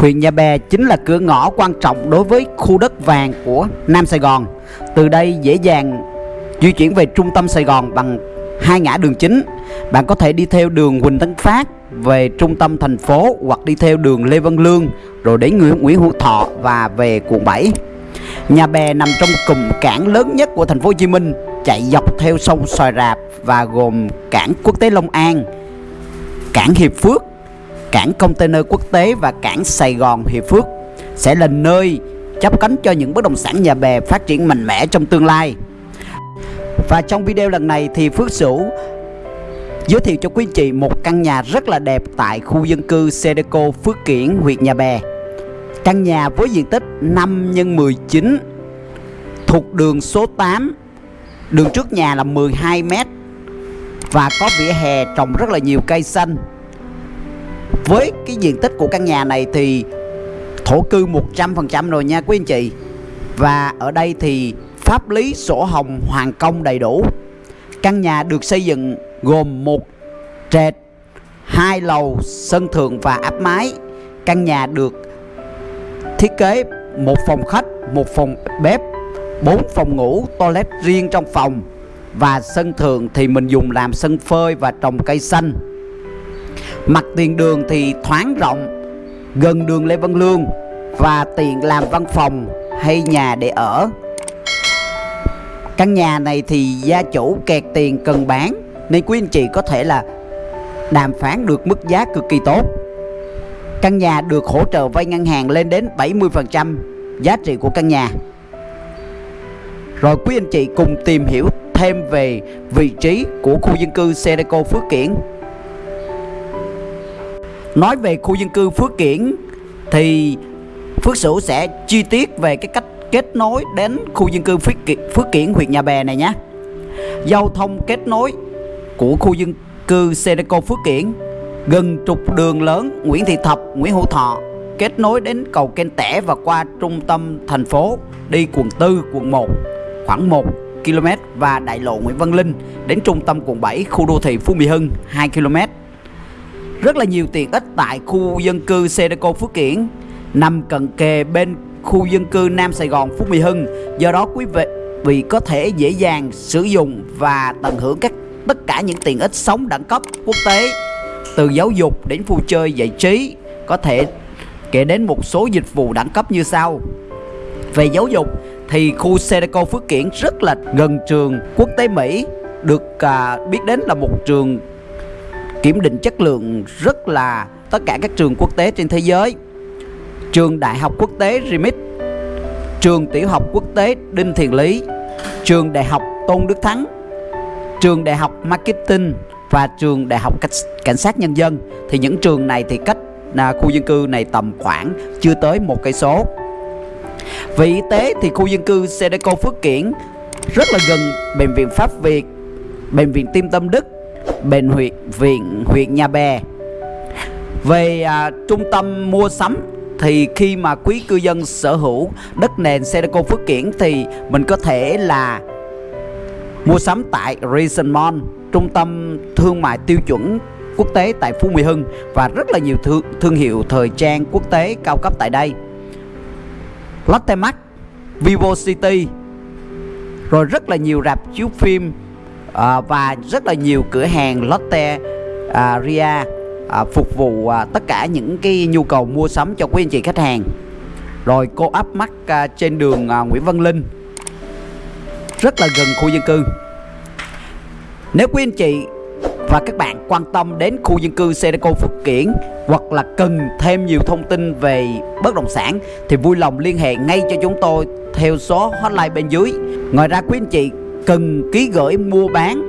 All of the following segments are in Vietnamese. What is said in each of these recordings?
Huyện Nhà Bè chính là cửa ngõ quan trọng đối với khu đất vàng của Nam Sài Gòn. Từ đây dễ dàng di chuyển về trung tâm Sài Gòn bằng hai ngã đường chính. Bạn có thể đi theo đường Huỳnh Tấn Phát về trung tâm thành phố hoặc đi theo đường Lê Văn Lương rồi đến Nguyễn, Nguyễn Hữu Thọ và về quận 7. Nhà Bè nằm trong cụm cảng lớn nhất của thành phố Hồ Chí Minh, chạy dọc theo sông Xoài Rạp và gồm cảng quốc tế Long An, cảng Hiệp Phước, cảng container quốc tế và cảng Sài Gòn Hiệp Phước sẽ là nơi chấp cánh cho những bất động sản nhà bè phát triển mạnh mẽ trong tương lai. Và trong video lần này thì Phước Sửu giới thiệu cho quý anh chị một căn nhà rất là đẹp tại khu dân cư Sedeco Phước Kiển, huyện Nhà Bè. Căn nhà với diện tích 5 x 19 thuộc đường số 8. Đường trước nhà là 12 m và có vỉa hè trồng rất là nhiều cây xanh. Với cái diện tích của căn nhà này thì thổ cư 100% rồi nha quý anh chị. Và ở đây thì pháp lý sổ hồng hoàn công đầy đủ. Căn nhà được xây dựng gồm một trệt, hai lầu, sân thượng và áp mái. Căn nhà được thiết kế một phòng khách, một phòng bếp, bốn phòng ngủ, toilet riêng trong phòng và sân thượng thì mình dùng làm sân phơi và trồng cây xanh. Mặt tiền đường thì thoáng rộng, gần đường Lê Văn Lương và tiện làm văn phòng hay nhà để ở. Căn nhà này thì gia chủ kẹt tiền cần bán nên quý anh chị có thể là đàm phán được mức giá cực kỳ tốt. Căn nhà được hỗ trợ vay ngân hàng lên đến 70% giá trị của căn nhà. Rồi quý anh chị cùng tìm hiểu thêm về vị trí của khu dân cư Sedeco Phước Kiển. Nói về khu dân cư Phước Kiển thì Phước Sửu sẽ chi tiết về cái cách kết nối đến khu dân cư Phước Kiển, Phước Kiển huyện Nhà Bè này nhé. Giao thông kết nối của khu dân cư Sedeco Phước Kiển gần trục đường lớn Nguyễn Thị Thập, Nguyễn Hữu Thọ kết nối đến cầu Kênh Tẻ và qua trung tâm thành phố đi quận 4, quận 1 khoảng 1 km và đại lộ Nguyễn Văn Linh đến trung tâm quận 7 khu đô thị Phú Mỹ Hưng 2 km. Rất là nhiều tiện ích tại khu dân cư Sedeco Phước Kiển nằm cận kề bên khu dân cư Nam Sài Gòn Phú Mỹ Hưng. Do đó quý vị vị có thể dễ dàng sử dụng và tận hưởng các tất cả những tiện ích sống đẳng cấp quốc tế từ giáo dục đến vui chơi giải trí có thể kể đến một số dịch vụ đẳng cấp như sau về giáo dục thì khu Sedeco Phước Kiển rất là gần trường quốc tế Mỹ được à, biết đến là một trường kiểm định chất lượng rất là tất cả các trường quốc tế trên thế giới. Trường đại học quốc tế Remit trường tiểu học quốc tế Đinh Thiền Lý trường đại học Tôn Đức Thắng trường đại học Marketing và trường đại học cảnh sát nhân dân. Thì những trường này thì cách là khu dân cư này tầm khoảng chưa tới một cây số. Về y tế thì khu dân cư Sedeco Phước Kiển rất là gần bệnh viện Pháp Việt, bệnh viện Tim Tâm Đức, bệnh huyện viện huyện Nhà Bè. Về à, trung tâm mua sắm thì khi mà quý cư dân sở hữu đất nền Sedeco Phước Kiển thì mình có thể là mua sắm tại Reason Mall, trung tâm thương mại tiêu chuẩn quốc tế tại Phú Mỹ Hưng và rất là nhiều thương, thương hiệu thời trang quốc tế cao cấp tại đây. Lotte Mart, Vivo City rồi rất là nhiều rạp chiếu phim à, và rất là nhiều cửa hàng Lotte à, Ria à, phục vụ à, tất cả những cái nhu cầu mua sắm cho quý anh chị khách hàng. Rồi cô áp mắt à, trên đường à, Nguyễn Văn Linh. Rất là gần khu dân cư. Nếu quý anh chị và các bạn quan tâm đến khu dân cư Sedeco Phước Kiển hoặc là cần thêm nhiều thông tin về bất động sản thì vui lòng liên hệ ngay cho chúng tôi theo số hotline bên dưới. Ngoài ra quý anh chị cần ký gửi mua bán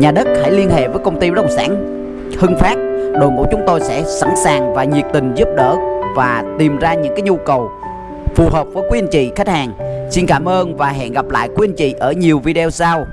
nhà đất hãy liên hệ với công ty bất động sản Hưng Phát. Đội ngũ chúng tôi sẽ sẵn sàng và nhiệt tình giúp đỡ và tìm ra những cái nhu cầu phù hợp với quý anh chị, khách hàng. Xin cảm ơn và hẹn gặp lại quý anh chị ở nhiều video sau.